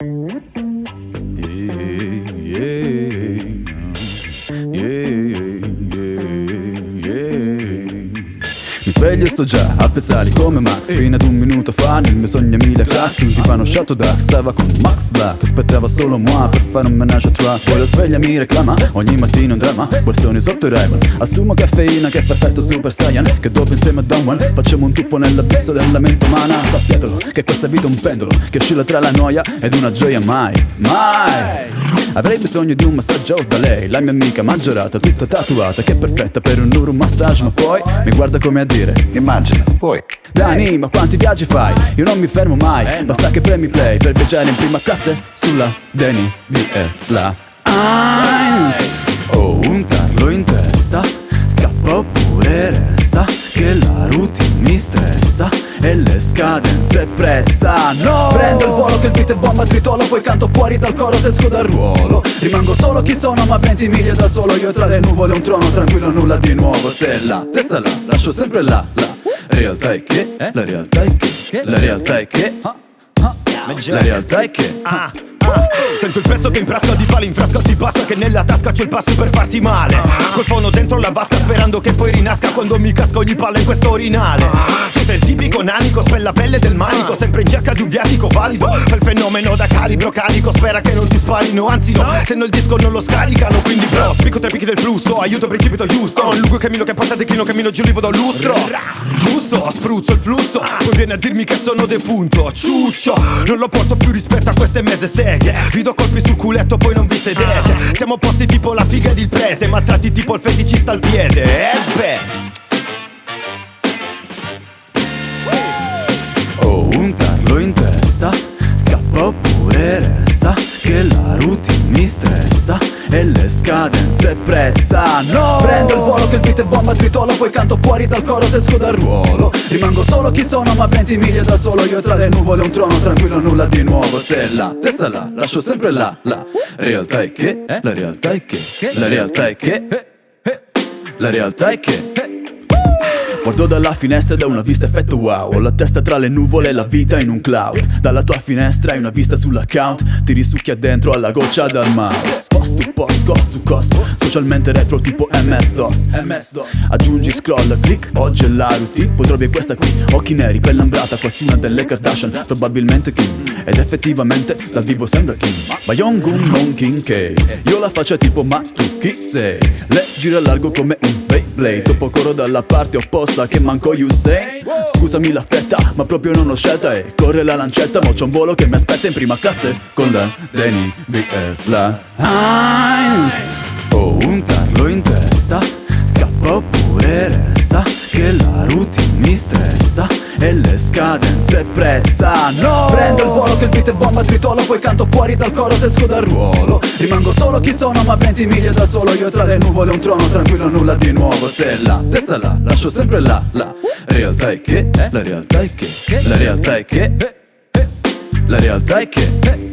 Mm-hmm. Mi sveglio e sto già a pezzali come Max. Fino ad un minuto fa nel mio sogno mille crack. Un tipano shot dark stava con Max Black. Aspettava solo moi per fare un menage a trois Poi la sveglia mi reclama, ogni mattina un dramma. Guarsone sotto i Raymond. Assumo caffeina che è perfetto super saiyan. Che dopo insieme a Dunwell facciamo un tuffo nell'abisso della mente umana. Sappiatelo che questa vita è un pendolo Che oscilla tra la noia ed una gioia mai, mai. Avrei bisogno di un massaggio da lei. La mia amica maggiorata, tutta tatuata Che è perfetta per un loro massaggio Ma poi mi guarda come a dire Immagina, puoi Dani, ma quanti viaggi fai? Io non mi fermo mai. Basta che premi play per viaggiare in prima classe Sulla Deni BR La Eins E le scadenze pressano Prendo il volo che il beat è bomba tritolo Poi canto fuori dal coro se esco dal ruolo. Rimango solo chi sono ma 20 miglia da solo. Io tra le nuvole un trono tranquillo nulla di nuovo. Se la testa là, lascio sempre là, la realtà è che, la realtà è che, la realtà è che La realtà è che. Ah, ah, Sento il pezzo che imprasca di pali in frasca si passa Che nella tasca c'è il passo per farti male. Col fono dentro la vasca sperando che poi rinasca. Quando mi casco ogni palla in questo orinale Sei il tipico nanico, spella pelle del manico Sempre in cerca di un viatico valido. Quel fenomeno da calibro carico Spera che non ti sparino, anzi no. Se no il disco non lo scaricano Quindi bro, spicco tre picchi del flusso Aiuto precipito Houston Lungo cammino che porta declino cammino giù livo da un lustro. Giusto, spruzzo il flusso. Poi viene a dirmi che sono defunto Ciuccio, non lo porto più rispetto a queste mezze seghe. Vi do colpi sul culetto poi non vi sedete. Siamo posti tipo la figa ed il prete Ma tratti tipo il feticista al piede Eh oppure resta Che la routine mi stressa E le scadenze pressano. Prendo il volo che il beat è bomba tritolo Poi canto fuori dal coro se esco dal ruolo. Rimango solo chi sono ma 20 miglia da solo Io tra le nuvole un trono tranquillo nulla di nuovo. Se la testa là, lascio sempre là La realtà è che, la realtà è che La realtà è che La realtà è che Guardo dalla finestra da una vista effetto wow. Ho la testa tra le nuvole e la vita in un cloud. Dalla tua finestra hai una vista sull'account. Ti risucchia dentro alla goccia dal mouse. Post to post, cost to cost Socialmente retro tipo MS-DOS Aggiungi scroll, click, oggi è la routine. Trovi questa qui, occhi neri, pelle ambrata Quasi una delle Kardashian, probabilmente Kim. Ed effettivamente dal vivo sembra Kim. Ma Young Gun non King K. Io la faccio tipo ma tu chi sei? Le gira largo come un Beyblade. Dopo coro dalla parte opposta che manco say. Scusami la fretta ma proprio non ho scelta. E corre la lancetta ma c'è un volo che mi aspetta in prima classe. Con la Deni BR la Heinz. Ho un tarlo in testa Scappa oppure resta Che la mi stressa E le scadenze pressano Prendo il volo che il beat è bomba tritolo Poi canto fuori dal coro se esco dal ruolo. Rimango solo chi sono ma 20 miglia da solo. Io tra le nuvole un trono tranquillo nulla di nuovo. Se la testa là, lascio sempre là La realtà è che, la realtà è che La realtà è che La realtà è che